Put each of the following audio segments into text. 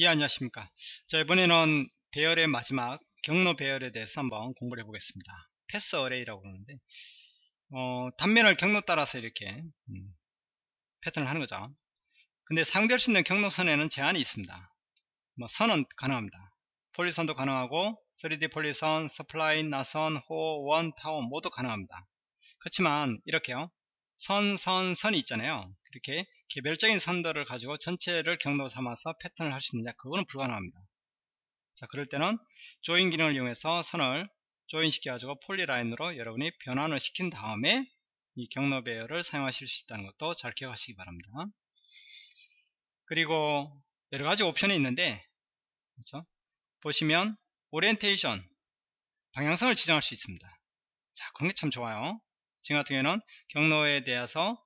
예 안녕하십니까. 자 이번에는 배열의 마지막 경로 배열에 대해서 한번 공부를 해보겠습니다. path array라고 그러는데 어, 단면을 경로 따라서 이렇게 음, 패턴을 하는 거죠. 근데 사용될 수 있는 경로선에는 제한이 있습니다. 뭐 선은 가능합니다. 폴리선도 가능하고 3D 폴리선, spline, 나선, 호, 원, 타원 모두 가능합니다. 그렇지만 이렇게요. 선, 선, 선이 있잖아요. 이렇게 개별적인 선들을 가지고 전체를 경로 삼아서 패턴을 할 수 있느냐 그거는 불가능합니다. 자 그럴 때는 join 기능을 이용해서 선을 join 시켜 가지고 polyline으로 여러분이 변환을 시킨 다음에 이 경로 배열을 사용하실 수 있다는 것도 잘 기억하시기 바랍니다. 그리고 여러가지 옵션이 있는데 그렇죠? 보시면 오리엔테이션 방향성을 지정할 수 있습니다. 자 그런 게 참 좋아요. 지금 같은 경우에는 경로에 대해서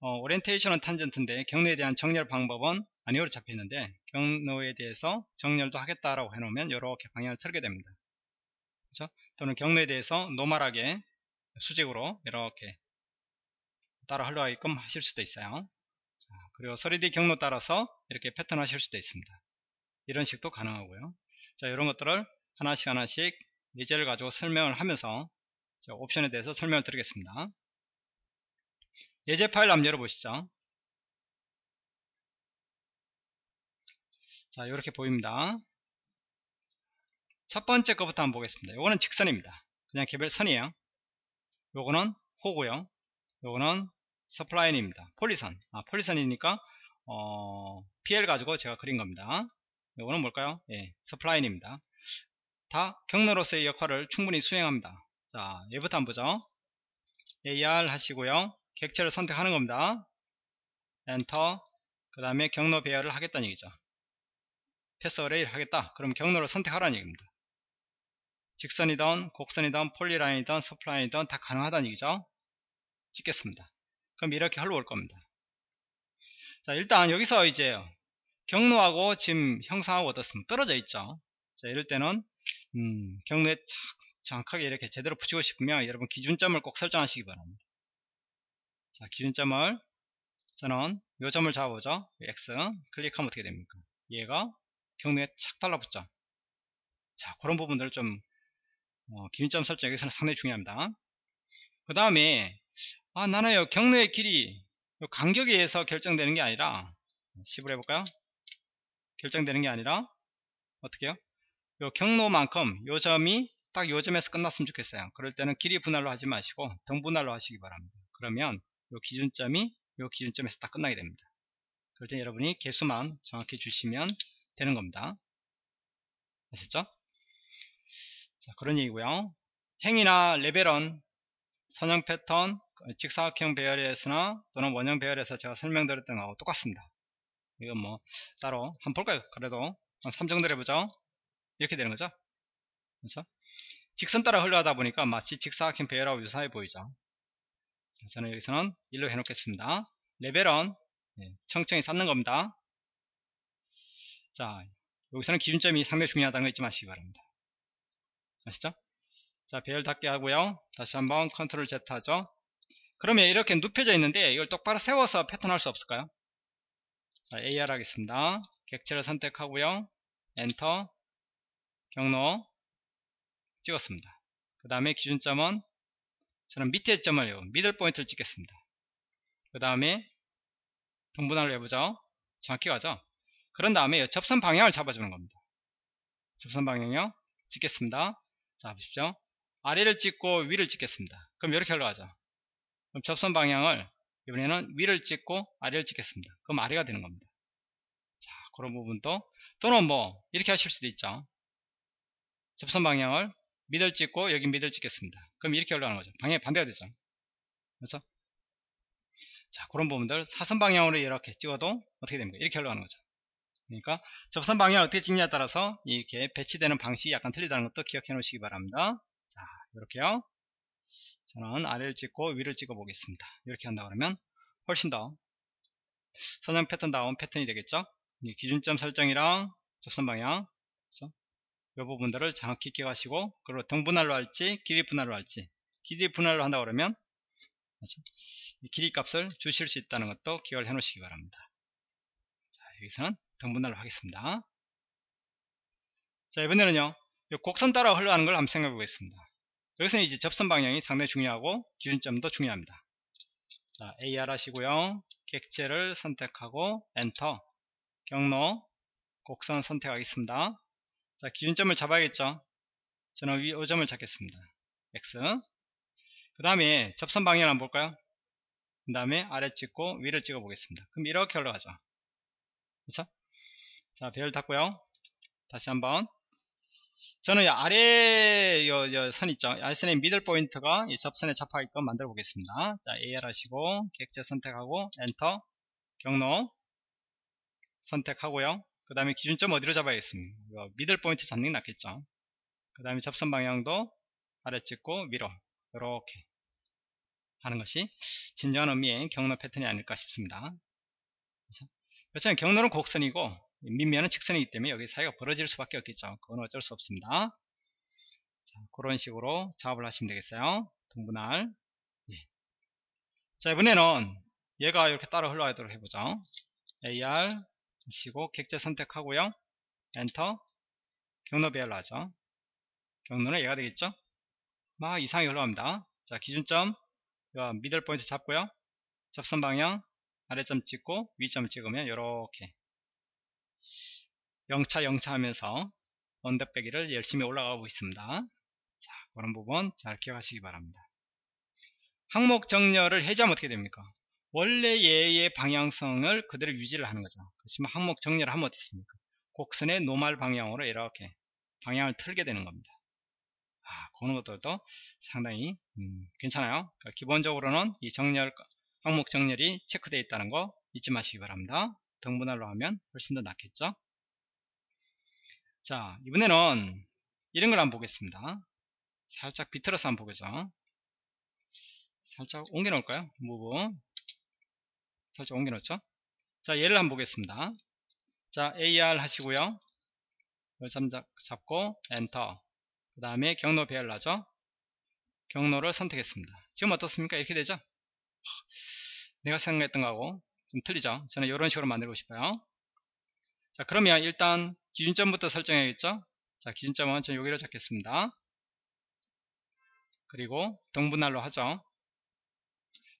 어, 오리엔테이션은 탄젠트인데 경로에 대한 정렬 방법은 아니오로 잡혀 있는데 경로에 대해서 정렬도 하겠다라고 해놓으면 이렇게 방향을 틀게 됩니다. 그렇죠? 또는 경로에 대해서 노멀하게 수직으로 이렇게 따라 흘러가게끔 하실 수도 있어요. 자, 그리고 3D 경로 따라서 이렇게 패턴 하실 수도 있습니다. 이런 식도 가능하고요. 자, 이런 것들을 하나씩 하나씩 예제를 가지고 설명을 하면서 옵션에 대해서 설명을 드리겠습니다. 예제 파일 한번 열어보시죠. 자, 이렇게 보입니다. 첫 번째 거부터 한번 보겠습니다. 요거는 직선입니다. 그냥 개별 선이에요. 요거는 호고요. 요거는 서플라인입니다. 폴리선. 아, 폴리선이니까 어, PL 가지고 제가 그린 겁니다. 요거는 뭘까요? 예, spline입니다. 다 경로로서의 역할을 충분히 수행합니다. 자, 얘부터 한번 보죠. AR 하시고요. 객체를 선택하는 겁니다. 엔터 그 다음에 경로 배열을 하겠다는 얘기죠. path array를 하겠다. 그럼 경로를 선택하라는 얘기입니다. 직선이든 곡선이든 polyline이든 spline이든 다 가능하다는 얘기죠. 찍겠습니다. 그럼 이렇게 흘러올 겁니다. 자 일단 여기서 이제 경로하고 지금 형상하고 어떻습니까? 떨어져 있죠. 자 이럴 때는 음, 경로에 정확하게 이렇게 제대로 붙이고 싶으면 여러분 기준점을 꼭 설정하시기 바랍니다. 자 기준점을 저는 요 점을 잡아보죠. X 클릭하면 어떻게 됩니까? 얘가 경로에 착 달라붙죠. 자 그런 부분들을 좀 어, 기준점 설정 여기서는 상당히 중요합니다. 그 다음에 아 나는 요 경로의 길이 요 간격에 의해서 결정되는 게 아니라 10을 해볼까요? 결정되는 게 아니라 어떻게 요요 경로만큼 요 점이 딱 요 점에서 끝났으면 좋겠어요. 그럴 때는 길이 분할로 하지 마시고 등 분할로 하시기 바랍니다. 그러면 요 기준점이 요 기준점에서 딱 끝나게 됩니다. 그럴 때 여러분이 개수만 정확히 주시면 되는 겁니다. 아셨죠? 자, 그런 얘기고요. 행이나 레벨은 선형 패턴, 직사각형 배열에서나 또는 원형 배열에서 제가 설명드렸던 거하고 똑같습니다. 이건 뭐 따로 한번 볼까요? 그래도 한 3 정도 해보죠. 이렇게 되는 거죠. 그렇죠? 직선 따라 흘러가다 보니까 마치 직사각형 배열하고 유사해 보이죠. 자, 저는 여기서는 1로 해놓겠습니다. 레벨은 예, 청청히 쌓는 겁니다. 자, 여기서는 기준점이 상당히 중요하다는 거 잊지 마시기 바랍니다. 아시죠? 자, 배열 닫기 하고요. 다시 한번 control Z 하죠. 그러면 이렇게 눕혀져 있는데 이걸 똑바로 세워서 패턴 할 수 없을까요? 자, AR 하겠습니다. 객체를 선택하고요. 엔터 경로 찍었습니다. 그 다음에 기준점은 저는 밑에 점을 middle point를 찍겠습니다. 그 다음에 등분할로 해보죠. 정확히 가죠. 그런 다음에 접선 방향을 잡아주는 겁니다. 접선 방향요. 찍겠습니다. 자 보십시오. 아래를 찍고 위를 찍겠습니다. 그럼 이렇게 올라가죠. 그럼 접선 방향을 이번에는 위를 찍고 아래를 찍겠습니다. 그럼 아래가 되는 겁니다. 자 그런 부분도 또는 뭐 이렇게 하실 수도 있죠. 접선 방향을 미들 찍고 여기 미들 찍겠습니다. 그럼 이렇게 올라가는 거죠. 방향이 반대가 되죠. 그렇죠? 자 그런 부분들 사선 방향으로 이렇게 찍어도 어떻게 됩니까? 이렇게 올라가는 거죠. 그러니까 접선 방향을 어떻게 찍냐에 따라서 이렇게 배치되는 방식이 약간 틀리다는 것도 기억해 놓으시기 바랍니다. 자 이렇게요. 저는 아래를 찍고 위를 찍어 보겠습니다. 이렇게 한다 그러면 훨씬 더 선형 패턴 다운 패턴이 되겠죠. 기준점 설정이랑 접선 방향 그렇죠? 이 부분들을 정확히 기억하시고 그리고 등분할로 할지 길이 분할로 할지 길이 분할로 한다 그러면 그렇죠? 길이 값을 주실 수 있다는 것도 기억을 해 놓으시기 바랍니다. 자 여기서는 등분할로 하겠습니다. 자 이번에는요 이 곡선 따라 흘러가는 걸 한번 생각해 보겠습니다. 여기서는 이제 접선 방향이 상당히 중요하고 기준점도 중요합니다. 자 AR 하시고요. 객체를 선택하고 엔터 경로 곡선 선택하겠습니다 자 기준점을 잡아야겠죠? 저는 위 요 점을 잡겠습니다. X. 그 다음에 접선 방향을 한번 볼까요? 그 다음에 아래 찍고 위를 찍어 보겠습니다. 그럼 이렇게 올라가죠. 그렇죠 자 배열 닫고요. 다시 한번. 저는 아래 요, 요 선 있죠? 아래선의 middle point가 이 접선에 잡혀있게끔 만들어 보겠습니다. 자 AR 하시고 객체 선택하고 엔터 경로 선택하고요 그 다음에 기준점 어디로 잡아야겠습니까? 미들 포인트 잡는 게 낫겠죠? 그 다음에 접선 방향도 아래 찍고 위로 이렇게 하는 것이 진정한 의미의 경로 패턴이 아닐까 싶습니다. 그렇죠? 경로는 곡선이고 밑면은 직선이기 때문에 여기 사이가 벌어질 수밖에 없겠죠. 그건 어쩔 수 없습니다. 자, 그런 식으로 작업을 하시면 되겠어요. 동분할 예. 자 이번에는 얘가 이렇게 따라 흘러가도록 해보죠. AR 하시고 객체 선택하고요. 엔터. 경로 배열하죠. 경로는 얘가 되겠죠? 막 이상하게 흘러갑니다. 자 기준점. 미들 포인트 잡고요. 접선 방향. 아래점 찍고 위점 찍으면 이렇게. 영차 영차 하면서 언덕배기를 열심히 올라가고 있습니다. 자 그런 부분 잘 기억하시기 바랍니다. 항목 정렬을 해제하면 어떻게 됩니까 원래 얘의 방향성을 그대로 유지를 하는 거죠. 그렇지만 항목 정렬을 하면 어떻습니까? 곡선의 노말 방향으로 이렇게 방향을 틀게 되는 겁니다. 아, 그런 것들도 상당히 음, 괜찮아요. 그러니까 기본적으로는 이 정렬 항목 정렬이 체크되어 있다는 거 잊지 마시기 바랍니다. 등분할로 하면 훨씬 더 낫겠죠? 자 이번에는 이런 걸 한번 보겠습니다. 살짝 비틀어서 한번 보겠죠. 살짝 옮겨 놓을까요? 무브 살짝 옮겨 놓죠? 자 얘를 한번 보겠습니다. 자 AR 하시고요. 잡고 엔터. 그 다음에 경로 배열하죠. 경로를 선택했습니다. 지금 어떻습니까? 이렇게 되죠? 내가 생각했던 거하고 좀 틀리죠? 저는 이런 식으로 만들고 싶어요. 자 그러면 일단 기준점부터 설정해야겠죠? 자 기준점은 저 여기로 잡겠습니다. 그리고 등분할로 하죠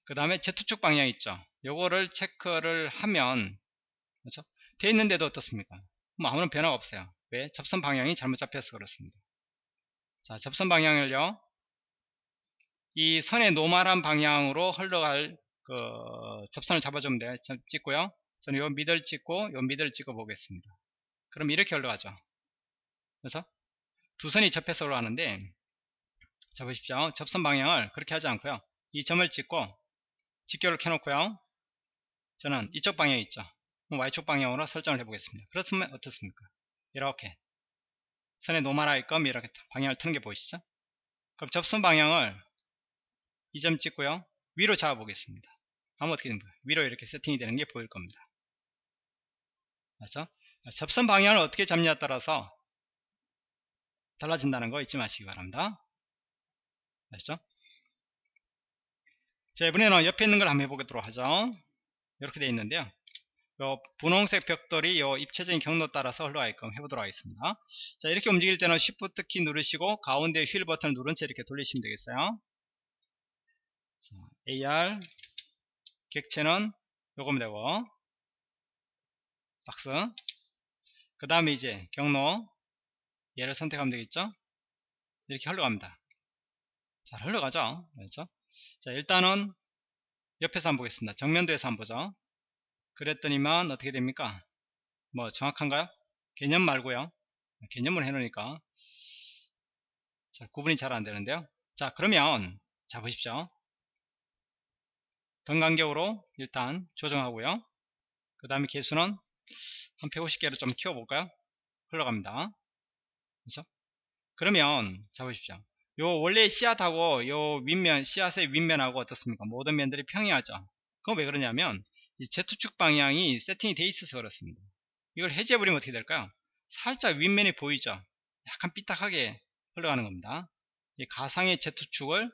그 다음에 Z축 방향 있죠? 요거를 체크를 하면 그렇죠? 돼 있는데도 어떻습니까? 뭐 아무런 변화가 없어요. 왜? 접선 방향이 잘못 잡혀서 그렇습니다. 자 접선 방향을요. 이 선의 normal한 방향으로 흘러갈 그 접선을 잡아주면 돼요. 찍고요. 저는 요 middle 찍고 요 middle 찍어 보겠습니다. 그럼 이렇게 올라가죠. 그래서 두 선이 접해서 올라가는데 자 보십시오. 접선 방향을 그렇게 하지 않고요. 이 점을 찍고 직교를 켜놓고요. 저는 이쪽 방향에 있죠. Y축 방향으로 설정을 해 보겠습니다. 그렇다면 어떻습니까? 이렇게. 선의 normal하게끔 이렇게 방향을 트는 게 보이시죠? 그럼 접선 방향을 이 점 찍고요. 위로 잡아 보겠습니다. 하면 어떻게 됩니까 위로 이렇게 세팅이 되는 게 보일 겁니다. 맞죠? 접선 방향을 어떻게 잡냐에 따라서 달라진다는 거 잊지 마시기 바랍니다. 아시죠? 자, 이번에는 옆에 있는 걸 한번 해보도록 하죠. 이렇게 되어 있는데요. 요 분홍색 벽돌이 요 입체적인 경로 따라서 흘러가게끔 해보도록 하겠습니다. 자, 이렇게 움직일 때는 Shift 키 누르시고 가운데 휠 버튼을 누른 채 이렇게 돌리시면 되겠어요. 자, AR 객체는 요거면 되고 박스 그 다음에 이제 경로 얘를 선택하면 되겠죠 이렇게 흘러갑니다 잘 흘러가죠 그렇죠 자 일단은 옆에서 한번 보겠습니다 정면도에서 한번 보죠 그랬더니만 어떻게 됩니까 뭐 정확한가요 개념 말고요 개념을 해놓으니까 잘 구분이 잘 안되는데요 자 그러면 자 보십시오 등 간격으로 일단 조정하고요 그 다음에 개수는 한 150개를 좀 키워볼까요? 흘러갑니다. 그렇죠? 그러면 잡으십시오. 요 원래 씨앗하고 요 윗면 씨앗의 윗면하고 어떻습니까? 모든 면들이 평이하죠. 그건 왜 그러냐면 이 Z축 방향이 세팅이 돼 있어서 그렇습니다. 이걸 해제해버리면 어떻게 될까요? 살짝 윗면이 보이죠? 약간 삐딱하게 흘러가는 겁니다. 이 가상의 Z축을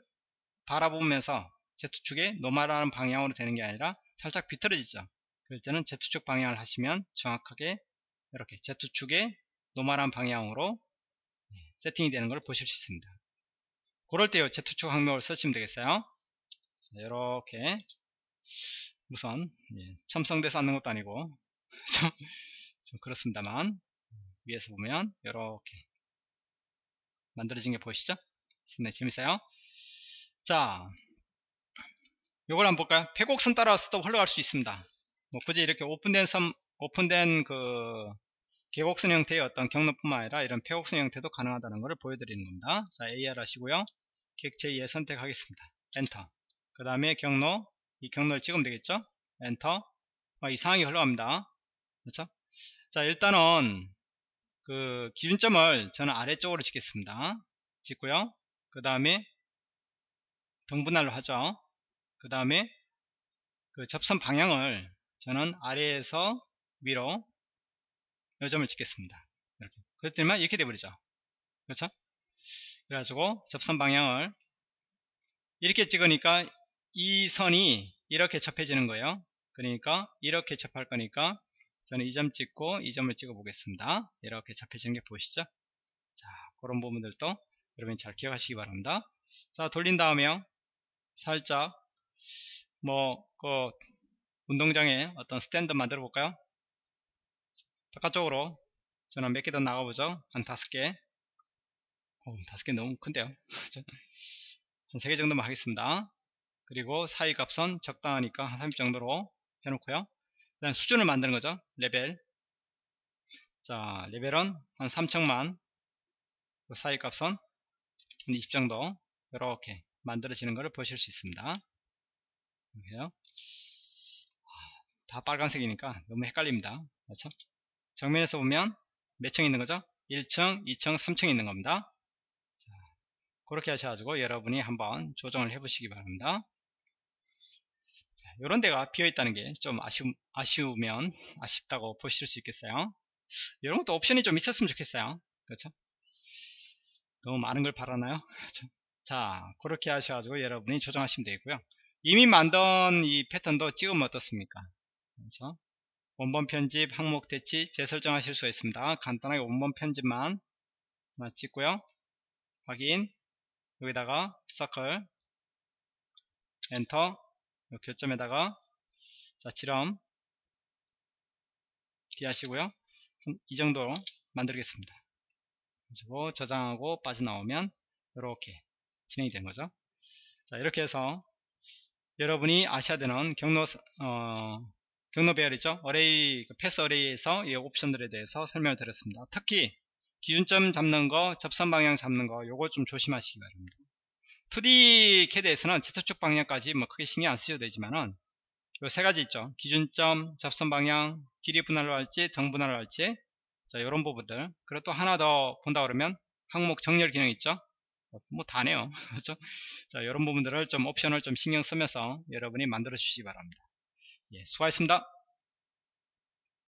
바라보면서 Z축의 normal한 방향으로 되는 게 아니라 살짝 비틀어지죠. 그럴 때는 Z축 방향을 하시면 정확하게 이렇게 Z축의 normal한 방향으로 세팅이 되는 걸 보실 수 있습니다. 그럴 때요 Z축 항목을 쓰시면 되겠어요. 이렇게 우선 예, 첨성돼서 앉는 것도 아니고 좀, 좀 그렇습니다만 위에서 보면 이렇게 만들어진 게 보이시죠? 상당히 재밌어요. 자, 요걸 한번 볼까요? 폐곡선 따라서도 흘러갈 수 있습니다. 뭐 굳이 이렇게 오픈된 섬, 오픈된 그 계곡선 형태의 어떤 경로뿐만 아니라 이런 폐곡선 형태도 가능하다는 것을 보여드리는 겁니다. 자, AR 하시고요. 객체 2에 선택하겠습니다. 엔터. 그 다음에 경로, 이 경로를 찍으면 되겠죠? 엔터. 어, 이 상황이 흘러갑니다. 그렇죠? 자, 일단은 그 기준점을 저는 아래쪽으로 찍겠습니다. 찍고요. 그 다음에 등분할로 하죠. 그 다음에 그 접선 방향을 저는 아래에서 위로 요점을 찍겠습니다. 이렇게. 그랬더니만 이렇게 돼버리죠. 그렇죠? 그래가지고 접선 방향을 이렇게 찍으니까 이 선이 이렇게 접해지는 거예요. 그러니까 이렇게 접할 거니까 저는 이 점 찍고 이 점을 찍어 보겠습니다. 이렇게 접해지는 게 보이시죠? 자, 그런 부분들도 여러분이 잘 기억하시기 바랍니다. 자, 돌린 다음에요. 살짝 뭐 그 운동장에 어떤 스탠드 만들어 볼까요? 바깥쪽으로 저는 몇 개 더 나가보죠. 한 다섯 개. 오, 다섯 개 너무 큰데요. 한 세 개 정도만 하겠습니다. 그리고 사이 값은 적당하니까 한 30 정도로 해놓고요. 그 다음 수준을 만드는 거죠. 레벨. 자, 레벨은 한 3층만. 그 사이 값은 한 20 정도. 이렇게 만들어지는 것을 보실 수 있습니다. 이렇게요. 다 빨간색이니까 너무 헷갈립니다. 그렇죠? 정면에서 보면 몇 층 있는 거죠? 1층, 2층, 3층 있는 겁니다. 자, 그렇게 하셔가지고 여러분이 한번 조정을 해 보시기 바랍니다. 자, 이런 데가 비어 있다는 게좀 아쉬우, 아쉬우 면 아쉽다고 보실 수 있겠어요. 이런 것도 옵션이 좀 있었으면 좋겠어요. 그렇죠? 너무 많은 걸 바라나요? 그렇죠? 자, 그렇게 하셔가지고 여러분이 조정하시면 되고요. 이미 만든 이 패턴도 찍으면 어떻습니까? 그렇죠? 원본 편집, 항목 대치 재설정하실 수 있습니다. 간단하게 원본 편집만 찍고요. 확인 여기다가 서클 엔터 교점에다가 자 지름 D 하시고요. 이 정도로 만들겠습니다. 그리고 저장하고 빠져나오면 이렇게 진행이 되는 거죠. 자 이렇게 해서 여러분이 아셔야 되는 경로 어, 경로 배열이죠. 어레이 그 패스 어레이에서 이 옵션들에 대해서 설명을 드렸습니다. 특히 기준점 잡는 거, 접선 방향 잡는 거 요거 좀 조심하시기 바랍니다. 2D 캐드에서는 Z축 방향까지 뭐 크게 신경 안 쓰셔도 되지만은 요 세 가지 있죠. 기준점, 접선 방향, 길이 분할로 할지, 등 분할로 할지 자, 이런 부분들. 그리고 또 하나 더 본다 그러면 항목 정렬 기능 있죠. 뭐 다네요. 그렇죠? 자, 이런 부분들을 좀 옵션을 좀 신경 쓰면서 여러분이 만들어 주시기 바랍니다. 예, 수고하셨습니다.